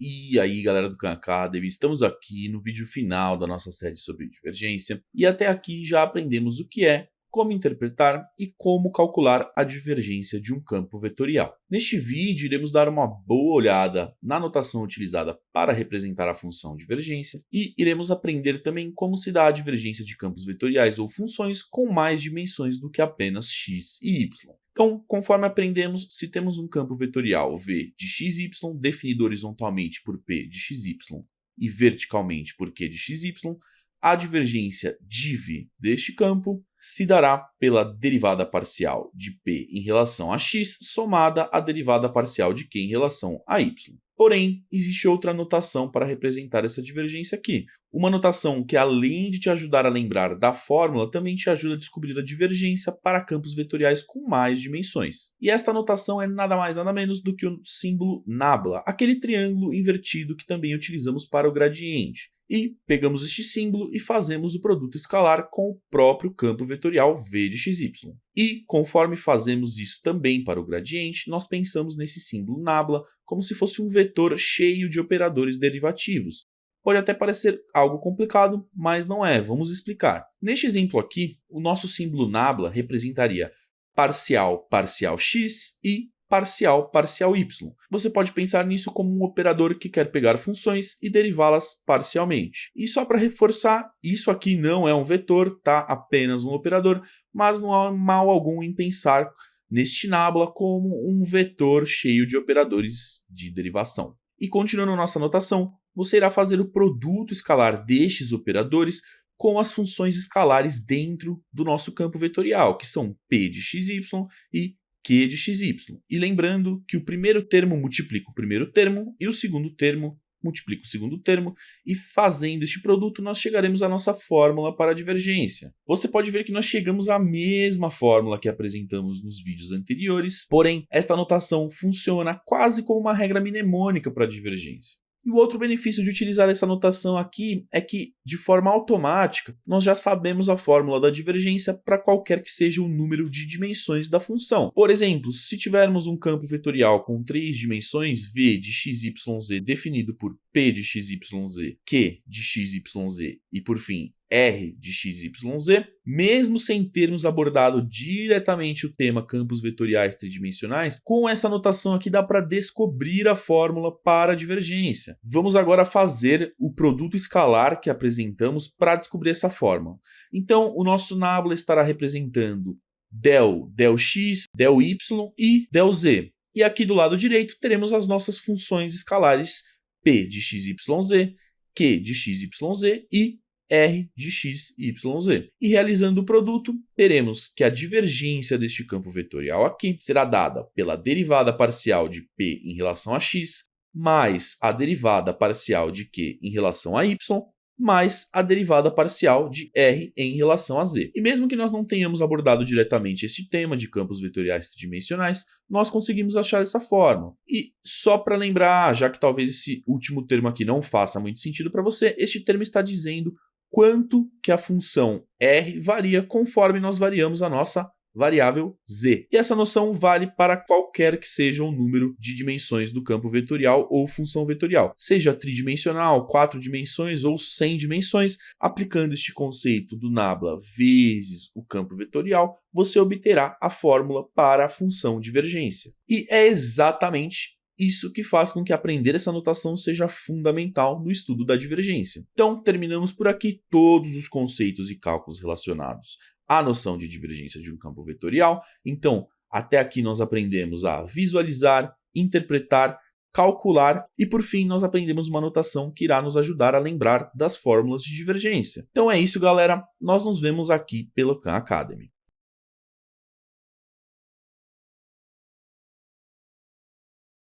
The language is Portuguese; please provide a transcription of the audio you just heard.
E aí galera do Khan Academy, estamos aqui no vídeo final da nossa série sobre divergência e até aqui já aprendemos o que é, como interpretar e como calcular a divergência de um campo vetorial. Neste vídeo iremos dar uma boa olhada na notação utilizada para representar a função divergência e iremos aprender também como se dá a divergência de campos vetoriais ou funções com mais dimensões do que apenas x e y. Então, conforme aprendemos, se temos um campo vetorial v de xy definido horizontalmente por p de xy e verticalmente por q de xy, a divergência div deste campo se dará pela derivada parcial de p em relação a x somada à derivada parcial de q em relação a y. Porém, existe outra notação para representar essa divergência aqui. Uma notação que, além de te ajudar a lembrar da fórmula, também te ajuda a descobrir a divergência para campos vetoriais com mais dimensões. E esta notação é nada mais nada menos do que o símbolo nabla, aquele triângulo invertido que também utilizamos para o gradiente e pegamos este símbolo e fazemos o produto escalar com o próprio campo vetorial v de xy. E, conforme fazemos isso também para o gradiente, nós pensamos nesse símbolo nabla como se fosse um vetor cheio de operadores derivativos. Pode até parecer algo complicado, mas não é, vamos explicar. Neste exemplo aqui, o nosso símbolo nabla representaria parcial parcial x e parcial parcial y. Você pode pensar nisso como um operador que quer pegar funções e derivá-las parcialmente. E só para reforçar, isso aqui não é um vetor, tá? Apenas um operador, mas não há mal algum em pensar neste nabla como um vetor cheio de operadores de derivação. E continuando nossa notação, você irá fazer o produto escalar destes operadores com as funções escalares dentro do nosso campo vetorial, que são p de xy e q de xy. E lembrando que o primeiro termo multiplica o primeiro termo e o segundo termo multiplica o segundo termo, e fazendo este produto nós chegaremos à nossa fórmula para a divergência. Você pode ver que nós chegamos à mesma fórmula que apresentamos nos vídeos anteriores, porém esta notação funciona quase como uma regra mnemônica para a divergência. E o outro benefício de utilizar essa notação aqui é que, de forma automática, nós já sabemos a fórmula da divergência para qualquer que seja o número de dimensões da função. Por exemplo, se tivermos um campo vetorial com três dimensões, v de xyz definido por p de xyz, q de xyz e, por fim, R de XYZ, mesmo sem termos abordado diretamente o tema campos vetoriais tridimensionais, com essa notação aqui dá para descobrir a fórmula para a divergência. Vamos agora fazer o produto escalar que apresentamos para descobrir essa fórmula. Então, o nosso nabla estará representando del, del x, del y e del z. E aqui do lado direito teremos as nossas funções escalares p de xyz, q de xyz e R de x, y, z. E realizando o produto, teremos que a divergência deste campo vetorial aqui será dada pela derivada parcial de p em relação a x, mais a derivada parcial de q em relação a y, mais a derivada parcial de r em relação a z. E mesmo que nós não tenhamos abordado diretamente esse tema de campos vetoriais tridimensionais, nós conseguimos achar essa forma. E só para lembrar, já que talvez esse último termo aqui não faça muito sentido para você, este termo está dizendo quanto que a função r varia conforme nós variamos a nossa variável z. E essa noção vale para qualquer que seja o número de dimensões do campo vetorial ou função vetorial, seja tridimensional, quatro dimensões ou 100 dimensões, aplicando este conceito do nabla vezes o campo vetorial, você obterá a fórmula para a função divergência. E é exatamente isso que faz com que aprender essa notação seja fundamental no estudo da divergência. Então, terminamos por aqui todos os conceitos e cálculos relacionados à noção de divergência de um campo vetorial. Então, até aqui nós aprendemos a visualizar, interpretar, calcular e, por fim, nós aprendemos uma notação que irá nos ajudar a lembrar das fórmulas de divergência. Então é isso, galera. Nós nos vemos aqui pelo Khan Academy.